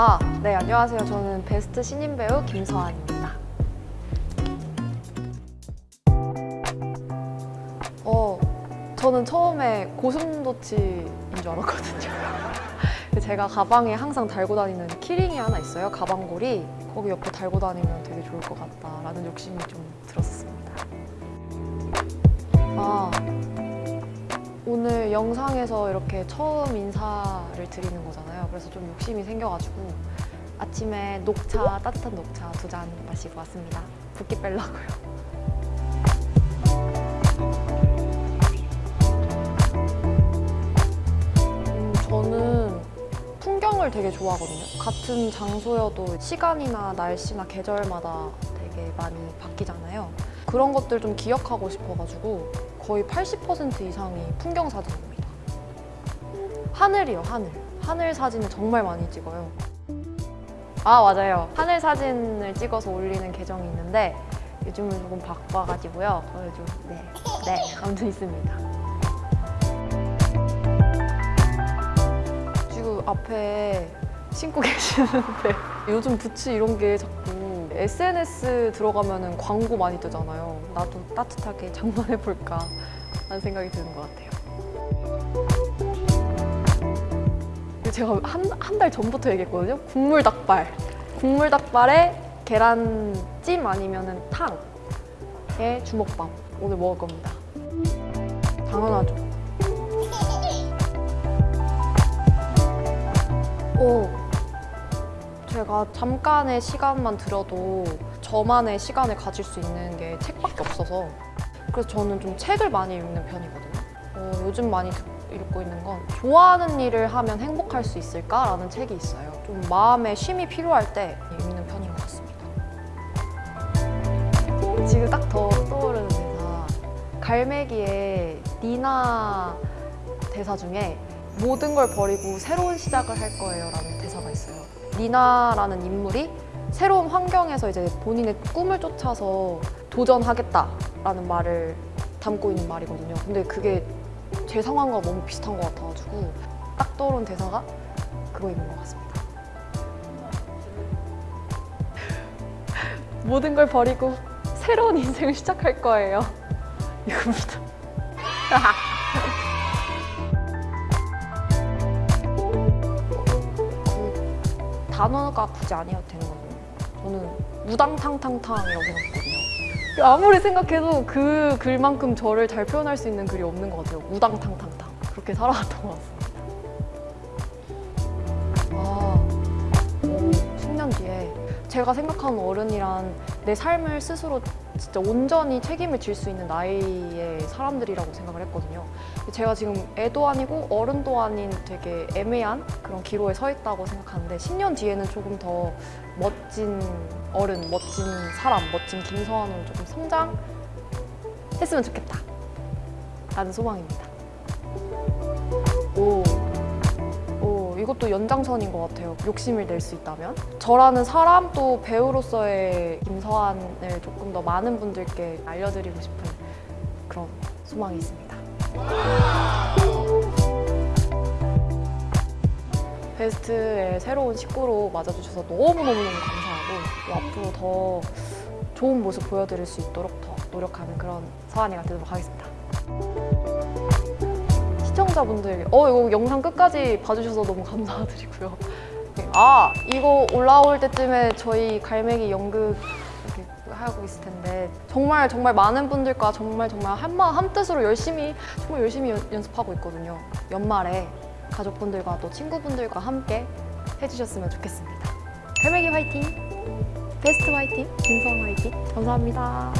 아, 네, 안녕하세요. 저는 베스트 신인 배우 김서한입니다. 어, 저는 처음에 고슴도치인 줄 알았거든요. 제가 가방에 항상 달고 다니는 키링이 하나 있어요. 가방걸이. 거기 옆에 달고 다니면 되게 좋을 것 같다라는 욕심이 좀 들었습니다. 영상에서 이렇게 처음 인사를 드리는 거잖아요. 그래서 좀 욕심이 생겨가지고 아침에 녹차, 따뜻한 녹차 두 잔 마시고 왔습니다. 붓기 빼려고요. 음, 저는 풍경을 되게 좋아하거든요. 같은 장소여도 시간이나 날씨나 계절마다 되게 많이 바뀌잖아요. 그런 것들 좀 기억하고 싶어가지고 거의 80% 이상이 풍경 사진입니다. 하늘이요, 하늘. 하늘 사진을 정말 많이 찍어요. 아, 맞아요. 하늘 사진을 찍어서 올리는 계정이 있는데 요즘은 조금 바빠가지고요. 어, 요즘, 네, 네, 아무튼 있습니다. 지금 앞에 신고 계시는데 요즘 부츠 이런 게 자꾸 SNS 들어가면 광고 많이 뜨잖아요. 나도 따뜻하게 장만해볼까 하는 생각이 드는 것 같아요. 제가 한한달 전부터 얘기했거든요. 국물 닭발. 국물 닭발에 계란찜 아니면 탕에 주먹밥. 오늘 먹을 겁니다. 당연하죠. 오, 제가 잠깐의 시간만 들여도 저만의 시간을 가질 수 있는 게 책밖에 없어서 그래서 저는 좀 책을 많이 읽는 편이거든요. 어, 요즘 많이 듣- 읽고 있는 건 좋아하는 일을 하면 행복할 수 있을까라는 책이 있어요. 좀 마음에 쉼이 필요할 때 읽는 편인 것 같습니다. 지금 딱 더 떠오르는 대사 갈매기의 니나 대사 중에 모든 걸 버리고 새로운 시작을 할 거예요 라는 대사가 있어요. 니나라는 인물이 새로운 환경에서 이제 본인의 꿈을 쫓아서 도전하겠다라는 말을 담고 있는 말이거든요. 근데 그게 제 상황과 너무 비슷한 것 같아가지고 딱 떠오른 대사가 그거인 것 같습니다. 모든 걸 버리고 새로운 인생을 시작할 거예요. 이겁니다. 단어가 굳이 아니어도 되는 거거든요. 저는 우당탕탕탕이라고 생각하거든요. 아무리 생각해도 그 글만큼 저를 잘 표현할 수 있는 글이 없는 것 같아요. 우당탕탕탕. 그렇게 살아왔던 것 같습니다. 아, 오, 10년 뒤에 제가 생각하는 어른이란 내 삶을 스스로 진짜 온전히 책임을 질 수 있는 나이의 사람들이라고 생각을 했거든요. 제가 지금 애도 아니고 어른도 아닌 되게 애매한 그런 기로에 서 있다고 생각하는데 10년 뒤에는 조금 더 멋진 어른, 멋진 사람, 멋진 김서환으로 조금 성장했으면 좋겠다 라는 소망입니다. 오, 오, 이것도 연장선인 것 같아요. 욕심을 낼 수 있다면. 저라는 사람 또 배우로서의 김서한을 조금 더 많은 분들께 알려드리고 싶은 그런 소망이 있습니다. 베스트의 새로운 식구로 맞아주셔서 너무너무너무 감사하고 또 앞으로 더 좋은 모습 보여드릴 수 있도록 더 노력하는 그런 서한이가 되도록 하겠습니다. 시청자분들, 어 이거 영상 끝까지 봐주셔서 너무 감사드리고요. 아 이거 올라올 때쯤에 저희 갈매기 연극 하고 있을 텐데 정말 정말 많은 분들과 정말 정말 한마음 한뜻으로 열심히 정말 열심히 연, 연습하고 있거든요. 연말에 가족분들과 또 친구분들과 함께 해주셨으면 좋겠습니다. 갈매기 화이팅! 베스트 화이팅! 김성 화이팅! 감사합니다.